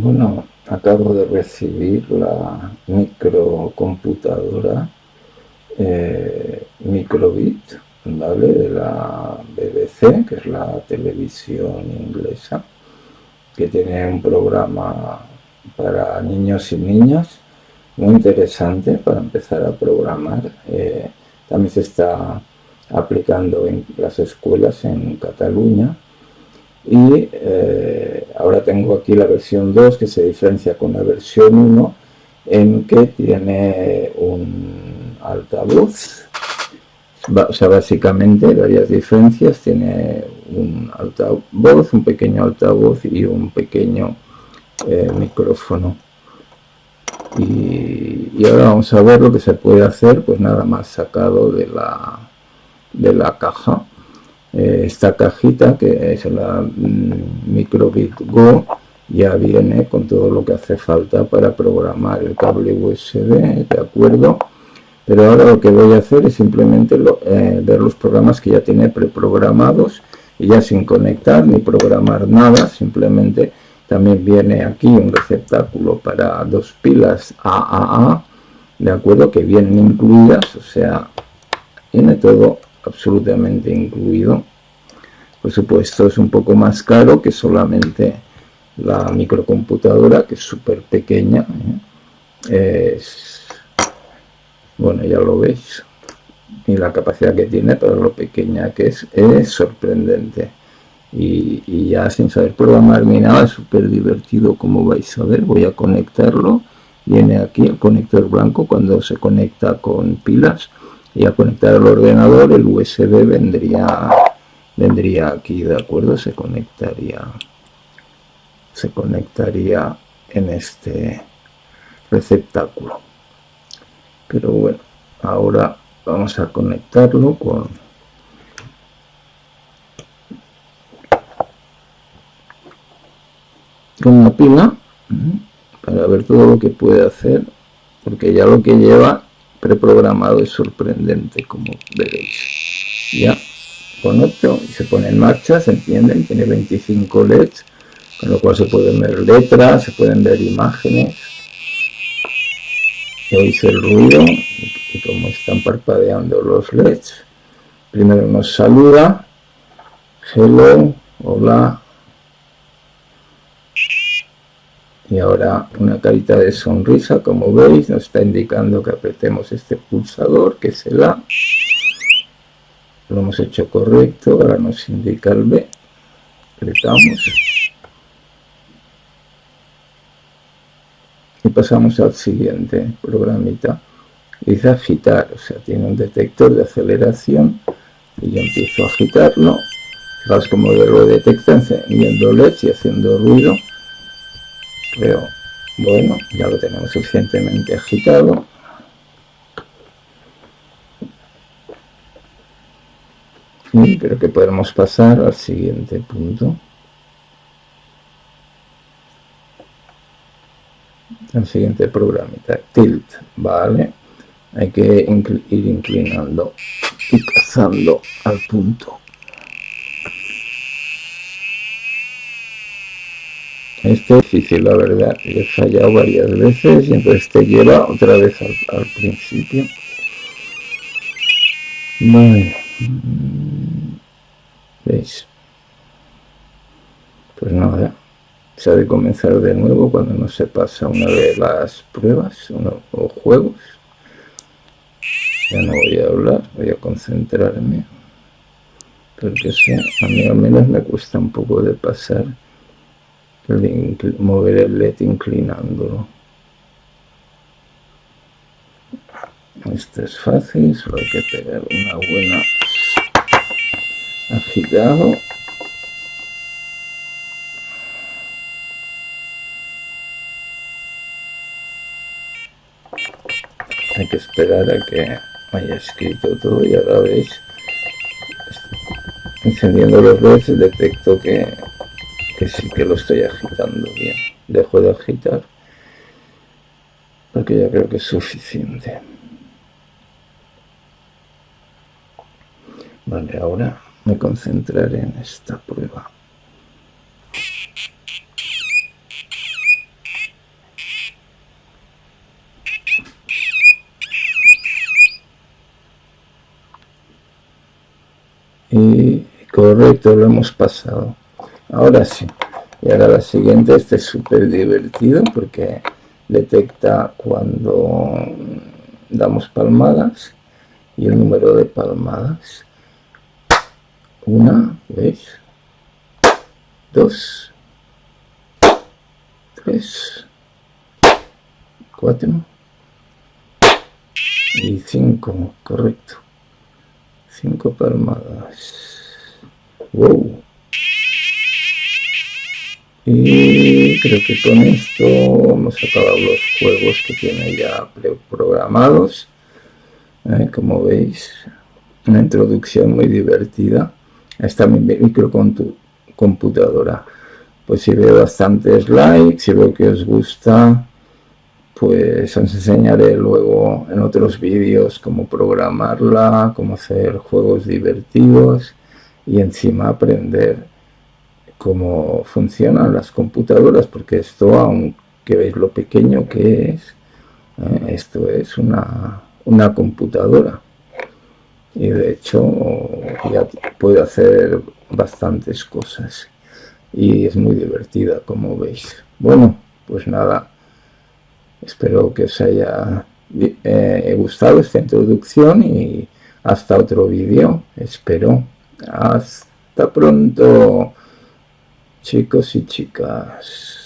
Bueno, acabo de recibir la microcomputadora eh, Microbit, ¿vale? De la BBC, que es la televisión inglesa, que tiene un programa para niños y niñas muy interesante para empezar a programar. Eh, también se está aplicando en las escuelas en Cataluña y eh, ahora tengo aquí la versión 2 que se diferencia con la versión 1 en que tiene un altavoz. O sea básicamente varias diferencias. Tiene un altavoz un pequeño altavoz y un pequeño eh, micrófono. Y, y, ahora vamos a ver lo que se puede hacer pues nada más sacado de la de la caja eh, esta cajita que es la mm, Microbit Go ya viene con todo lo que hace falta para programar el cable USB, ¿de acuerdo? Pero ahora lo que voy a hacer es simplemente eh, ver los programas que ya tiene preprogramados y ya sin conectar ni programar nada, simplemente también viene aquí un receptáculo para dos pilas AAA, ¿de acuerdo? Que vienen incluidas, o sea, tiene todo absolutamente incluido. Por supuesto es un poco más caro que solamente la microcomputadora, que es súper pequeña. ¿eh? Es, bueno, ya lo veis. Y la capacidad que tiene para lo pequeña que es, es sorprendente. Y, y ya sin saber programar ni nada, es súper divertido como vais a ver. Voy a conectarlo. Viene aquí el conector blanco cuando se conecta con pilas y a conectar al ordenador el USB vendría vendría aquí de acuerdo se conectaría se conectaría en este receptáculo. Pero bueno ahora vamos a conectarlo con con una pila para ver todo lo que puede hacer porque ya lo que lleva preprogramado es sorprendente como veréis ya conecto y se pone en marcha se entienden tiene 25 leds con lo cual se pueden ver letras se pueden ver imágenes. Oís el ruido y como están parpadeando los leds. Primero nos saluda. Hello hola y ahora una carita de sonrisa como veis nos está indicando que apretemos este pulsador que es el A. Lo hemos hecho correcto ahora nos indica el B. Apretamos. Y pasamos al siguiente programita. Dice agitar o sea tiene un detector de aceleración y yo empiezo a agitarlo. Fijaos como lo detecta encendiendo LEDs y haciendo ruido pero bueno ya lo tenemos suficientemente agitado. Y creo que podemos pasar al siguiente punto. Al siguiente programita. Tilt vale. Hay que ir inclinando y cazando al punto Este es difícil, la verdad. He fallado varias veces y entonces te lleva otra vez al, principio. Vale. ¿Veis? Pues nada. Se ha de comenzar de nuevo cuando no se pasa una de las pruebas o juegos. Ya no voy a hablar, voy a concentrarme. Porque sí, a mí al menos me cuesta un poco de pasar mover el LED inclinándolo. Esto es fácil, solo hay que pegar una buena agitado. Hay que esperar a que haya escrito todo y ahora veis encendiendo los LEDs detecto que que sí que lo estoy agitando bien. Dejo de agitar porque ya creo que es suficiente. Vale, ahora me concentraré en esta prueba. Y correcto, lo hemos pasado ahora sí. Y ahora la siguiente este es súper divertido porque detecta cuando damos palmadas y el número de palmadas. Una, ¿veis? dos tres cuatro y cinco, correcto. Cinco palmadas. Wow y creo que con esto hemos acabado los juegos que tiene ya programados ¿eh? como veis una introducción muy divertida esta microcomputadora pues si veo bastantes likes si veo que os gusta pues os enseñaré luego en otros vídeos cómo programarla, cómo hacer juegos divertidos y encima aprender cómo funcionan las computadoras, porque esto, aunque veis lo pequeño que es, ¿eh? esto es una, una computadora y de hecho ya puede hacer bastantes cosas y es muy divertida como veis. Bueno, pues nada, Espero que os haya eh, gustado esta introducción y hasta otro vídeo. Espero. Hasta pronto, chicos y chicas.